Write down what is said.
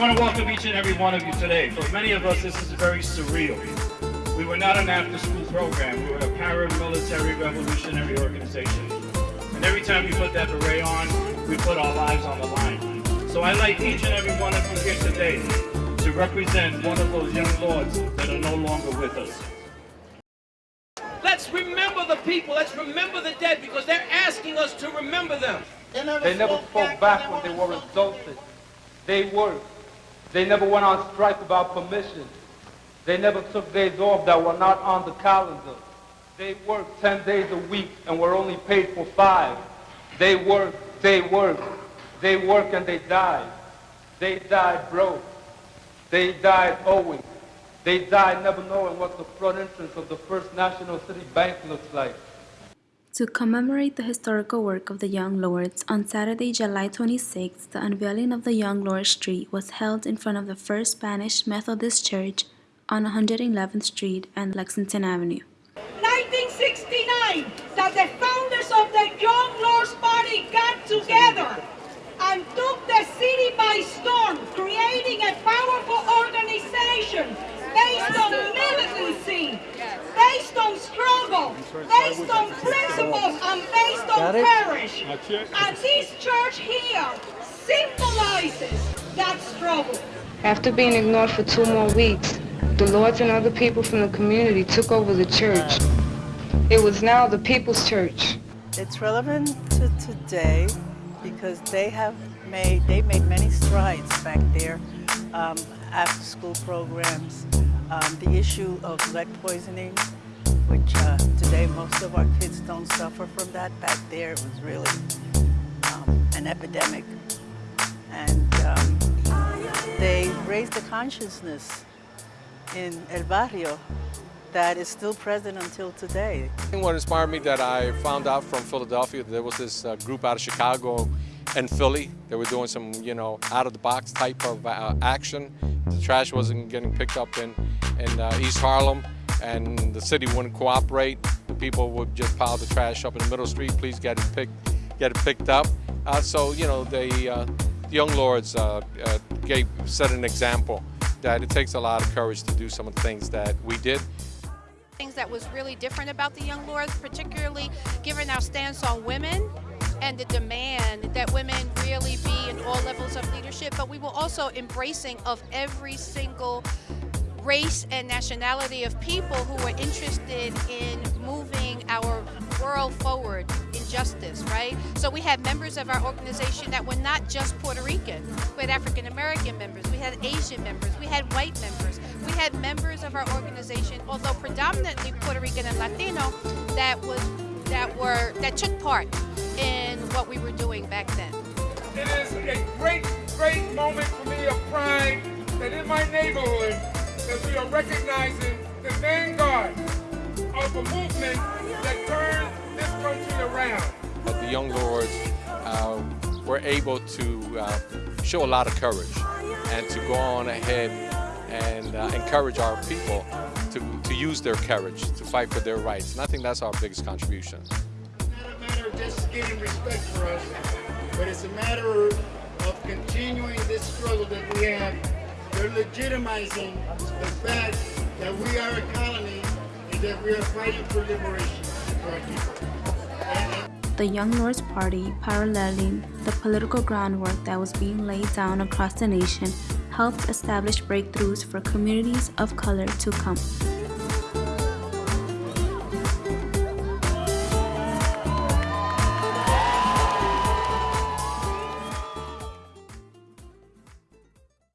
I want to welcome each and every one of you today. For many of us, this is very surreal. We were not an after-school program. We were a paramilitary revolutionary organization. And every time we put that beret on, we put our lives on the line. So I'd like each and every one of you here today to represent one of those young lords that are no longer with us. Let's remember the people. Let's remember the dead because they're asking us to remember them. They never spoke back when they were insulted. They worked. They never went on strike without permission. They never took days off that were not on the calendar. They worked 10 days a week and were only paid for five. They worked, they worked, they worked and they died. They died broke. They died owing. They died never knowing what the front entrance of the First National City Bank looks like. To commemorate the historical work of the Young Lords, on Saturday, July 26, the unveiling of the Young Lords Street was held in front of the First Spanish Methodist Church on 111th Street and Lexington Avenue. 1969, that the founders of the Young Lords Party got together and took the city by storm, creating a powerful organization based on militancy, based on struggle, based on principles, and based on courage. And this church here symbolizes that struggle. After being ignored for two more weeks, the Lords and other people from the community took over the church. It was now the People's Church. It's relevant to today because they have made, they made many strides back there um, after school programs. Um, the issue of lead poisoning, which uh, today most of our kids don't suffer from that. Back there it was really um, an epidemic. And um, they raised the consciousness in El Barrio that is still present until today. What inspired me that I found out from Philadelphia, there was this uh, group out of Chicago and Philly. They were doing some, you know, out-of-the-box type of uh, action. The trash wasn't getting picked up in, in uh, East Harlem, and the city wouldn't cooperate. The people would just pile the trash up in the middle street. Please get it picked, get it picked up. Uh, so, you know, uh, the Young Lords uh, gave, set an example that it takes a lot of courage to do some of the things that we did things that was really different about the Young Lords, particularly given our stance on women and the demand that women really be in all levels of leadership, but we were also embracing of every single race and nationality of people who were interested in moving our world forward in justice, right? So we had members of our organization that were not just Puerto Rican. We had African American members, we had Asian members, we had white members. We had members of our organization, although predominantly Puerto Rican and Latino, that was that were that took part in what we were doing back then. It is a great, great moment for me of pride that in my neighborhood that we are recognizing the vanguard of a movement that turned this country around. But the Young Lords uh, were able to uh, show a lot of courage and to go on ahead and uh, encourage our people to, to use their courage to fight for their rights. And I think that's our biggest contribution. It's not a matter of just getting respect for us, but it's a matter of continuing this struggle that we have they're legitimizing the fact that we are a colony and that we are fighting for liberation for our people. The Young Lords Party, paralleling the political groundwork that was being laid down across the nation, helped establish breakthroughs for communities of color to come.